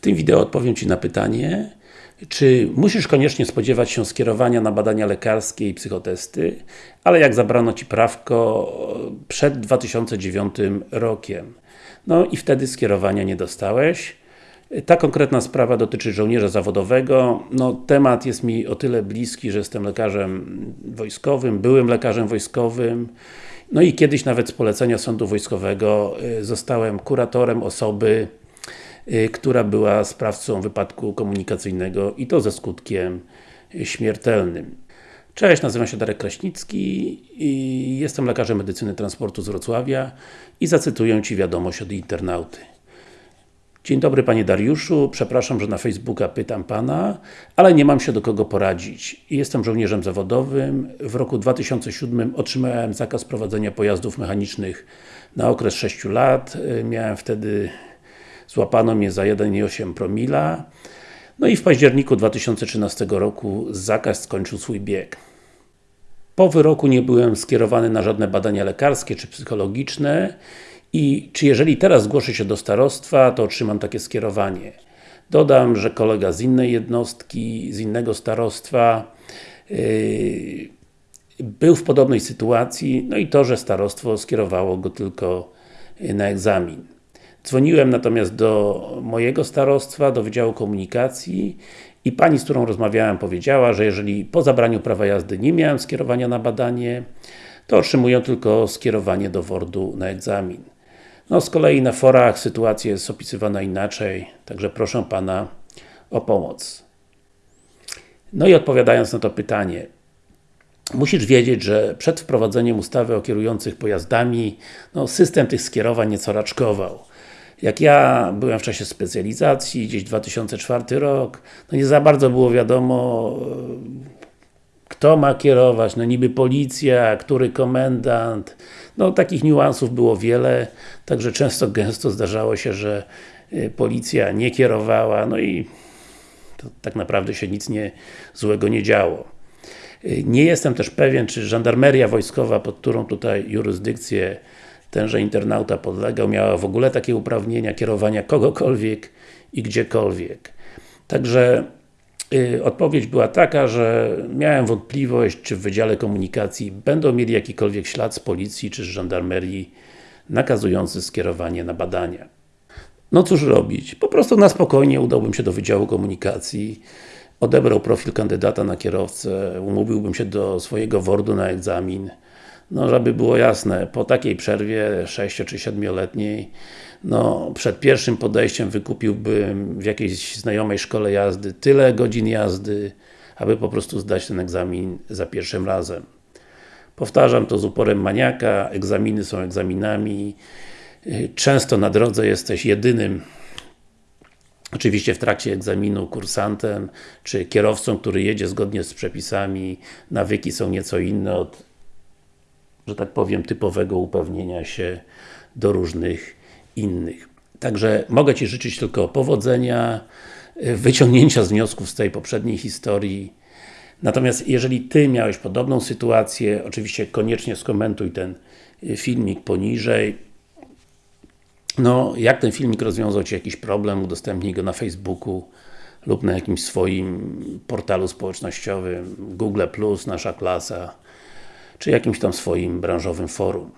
W tym wideo odpowiem Ci na pytanie, czy musisz koniecznie spodziewać się skierowania na badania lekarskie i psychotesty, ale jak zabrano Ci prawko przed 2009 rokiem. No i wtedy skierowania nie dostałeś. Ta konkretna sprawa dotyczy żołnierza zawodowego. No, temat jest mi o tyle bliski, że jestem lekarzem wojskowym, byłym lekarzem wojskowym. No i kiedyś nawet z polecenia Sądu Wojskowego y, zostałem kuratorem osoby, która była sprawcą wypadku komunikacyjnego i to ze skutkiem y, śmiertelnym. Cześć, nazywam się Darek Kraśnicki i jestem lekarzem medycyny transportu z Wrocławia i zacytuję Ci wiadomość od internauty. Dzień dobry Panie Dariuszu, przepraszam, że na Facebooka pytam Pana, ale nie mam się do kogo poradzić. Jestem żołnierzem zawodowym. W roku 2007 otrzymałem zakaz prowadzenia pojazdów mechanicznych na okres 6 lat. Miałem wtedy, złapano mnie za 1,8 promila. No i w październiku 2013 roku zakaz skończył swój bieg. Po wyroku nie byłem skierowany na żadne badania lekarskie czy psychologiczne i czy jeżeli teraz zgłoszę się do starostwa, to otrzymam takie skierowanie. Dodam, że kolega z innej jednostki, z innego starostwa yy, był w podobnej sytuacji, no i to, że starostwo skierowało go tylko na egzamin. Dzwoniłem natomiast do mojego starostwa, do Wydziału Komunikacji i pani, z którą rozmawiałem powiedziała, że jeżeli po zabraniu prawa jazdy nie miałem skierowania na badanie, to otrzymuję tylko skierowanie do WORD-u na egzamin. No z kolei na forach sytuacja jest opisywana inaczej, także proszę Pana o pomoc. No i odpowiadając na to pytanie, musisz wiedzieć, że przed wprowadzeniem ustawy o kierujących pojazdami, no, system tych skierowań nieco raczkował. Jak ja byłem w czasie specjalizacji, gdzieś 2004 rok, no nie za bardzo było wiadomo, kto ma kierować, no niby policja, który komendant, no takich niuansów było wiele, także często, gęsto zdarzało się, że y, policja nie kierowała, no i tak naprawdę się nic nie, złego nie działo. Y, nie jestem też pewien, czy żandarmeria wojskowa, pod którą tutaj jurysdykcję tenże internauta podlegał, miała w ogóle takie uprawnienia kierowania kogokolwiek i gdziekolwiek. Także Y, odpowiedź była taka, że miałem wątpliwość, czy w Wydziale Komunikacji będą mieli jakikolwiek ślad z policji czy z żandarmerii nakazujący skierowanie na badania. No cóż robić? Po prostu na spokojnie udałbym się do Wydziału Komunikacji, odebrał profil kandydata na kierowcę, umówiłbym się do swojego WORD-u na egzamin, no żeby było jasne, po takiej przerwie 6 czy 7-letniej no, przed pierwszym podejściem wykupiłbym w jakiejś znajomej szkole jazdy tyle godzin jazdy, aby po prostu zdać ten egzamin za pierwszym razem. Powtarzam to z uporem maniaka, egzaminy są egzaminami, często na drodze jesteś jedynym Oczywiście w trakcie egzaminu kursantem, czy kierowcą, który jedzie zgodnie z przepisami, nawyki są nieco inne od, że tak powiem, typowego upewnienia się do różnych innych. Także mogę Ci życzyć tylko powodzenia, wyciągnięcia z wniosków z tej poprzedniej historii. Natomiast jeżeli Ty miałeś podobną sytuację, oczywiście koniecznie skomentuj ten filmik poniżej. No, jak ten filmik rozwiązał Ci jakiś problem, udostępnij go na Facebooku lub na jakimś swoim portalu społecznościowym, Google+, Nasza Klasa, czy jakimś tam swoim branżowym forum.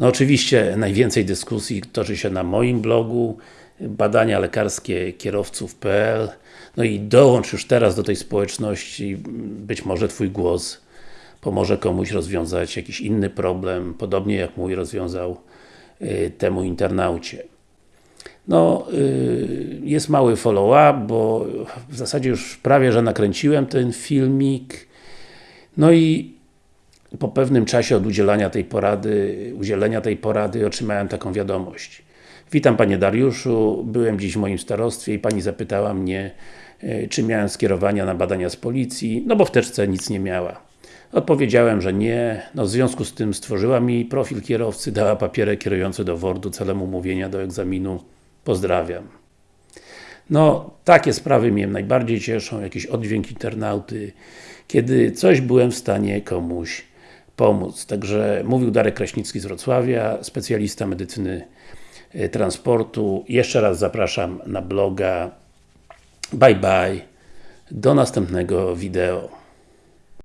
No oczywiście najwięcej dyskusji toczy się na moim blogu badania lekarskie kierowców.pl no i dołącz już teraz do tej społeczności, być może Twój głos pomoże komuś rozwiązać jakiś inny problem, podobnie jak mój rozwiązał y, temu internaucie. No, y, jest mały follow-up, bo w zasadzie już prawie, że nakręciłem ten filmik. No i po pewnym czasie od udzielania tej porady, udzielenia tej porady otrzymałem taką wiadomość. Witam Panie Dariuszu, byłem dziś w moim starostwie i Pani zapytała mnie, e, czy miałem skierowania na badania z policji, no bo w teczce nic nie miała. Odpowiedziałem, że nie, no w związku z tym stworzyła mi profil kierowcy, dała papierek kierujący do WORD-u celem umówienia do egzaminu. Pozdrawiam. No, takie sprawy mnie najbardziej cieszą, jakiś oddźwięk internauty, kiedy coś byłem w stanie komuś pomóc. Także mówił Darek Kraśnicki z Wrocławia, specjalista medycyny e, transportu. Jeszcze raz zapraszam na bloga Bye bye. Do następnego wideo.